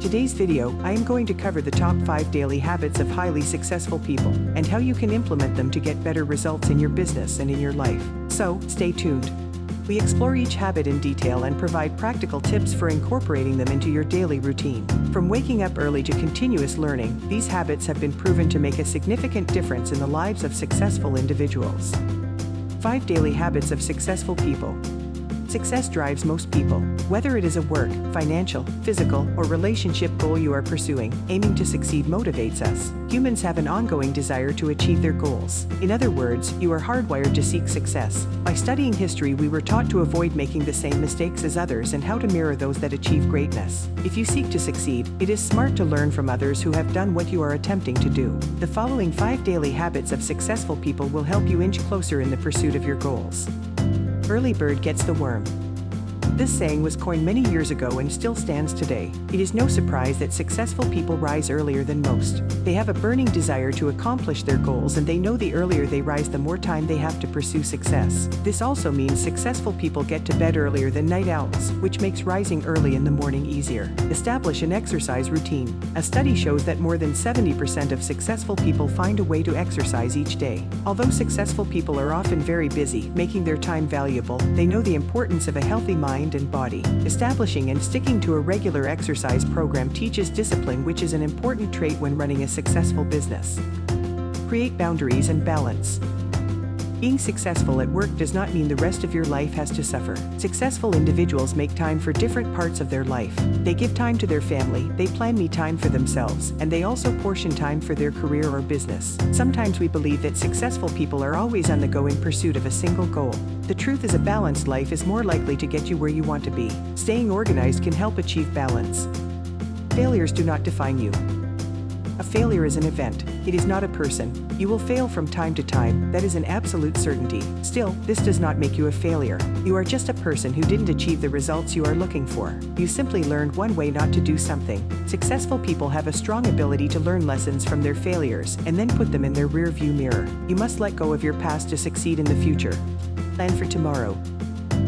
today's video, I am going to cover the top 5 daily habits of highly successful people and how you can implement them to get better results in your business and in your life. So, stay tuned. We explore each habit in detail and provide practical tips for incorporating them into your daily routine. From waking up early to continuous learning, these habits have been proven to make a significant difference in the lives of successful individuals. 5 Daily Habits of Successful People Success drives most people. Whether it is a work, financial, physical, or relationship goal you are pursuing, aiming to succeed motivates us. Humans have an ongoing desire to achieve their goals. In other words, you are hardwired to seek success. By studying history, we were taught to avoid making the same mistakes as others and how to mirror those that achieve greatness. If you seek to succeed, it is smart to learn from others who have done what you are attempting to do. The following five daily habits of successful people will help you inch closer in the pursuit of your goals early bird gets the worm. This saying was coined many years ago and still stands today. It is no surprise that successful people rise earlier than most. They have a burning desire to accomplish their goals and they know the earlier they rise the more time they have to pursue success. This also means successful people get to bed earlier than night owls, which makes rising early in the morning easier. Establish an exercise routine. A study shows that more than 70% of successful people find a way to exercise each day. Although successful people are often very busy, making their time valuable, they know the importance of a healthy mind mind and body. Establishing and sticking to a regular exercise program teaches discipline which is an important trait when running a successful business. Create boundaries and balance. Being successful at work does not mean the rest of your life has to suffer. Successful individuals make time for different parts of their life. They give time to their family, they plan me time for themselves, and they also portion time for their career or business. Sometimes we believe that successful people are always on the go in pursuit of a single goal. The truth is a balanced life is more likely to get you where you want to be. Staying organized can help achieve balance. Failures do not define you. A failure is an event. It is not a person. You will fail from time to time, that is an absolute certainty. Still, this does not make you a failure. You are just a person who didn't achieve the results you are looking for. You simply learned one way not to do something. Successful people have a strong ability to learn lessons from their failures and then put them in their rearview mirror. You must let go of your past to succeed in the future. Plan for tomorrow.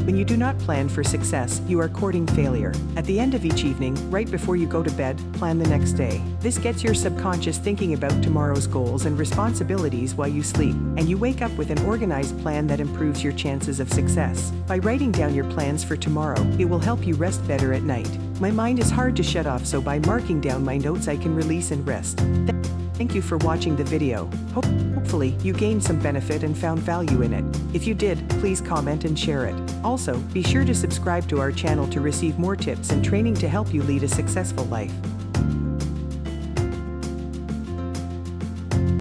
When you do not plan for success, you are courting failure. At the end of each evening, right before you go to bed, plan the next day. This gets your subconscious thinking about tomorrow's goals and responsibilities while you sleep, and you wake up with an organized plan that improves your chances of success. By writing down your plans for tomorrow, it will help you rest better at night. My mind is hard to shut off so by marking down my notes I can release and rest. Thank you for watching the video. Hopefully, you gained some benefit and found value in it. If you did, please comment and share it. Also, be sure to subscribe to our channel to receive more tips and training to help you lead a successful life.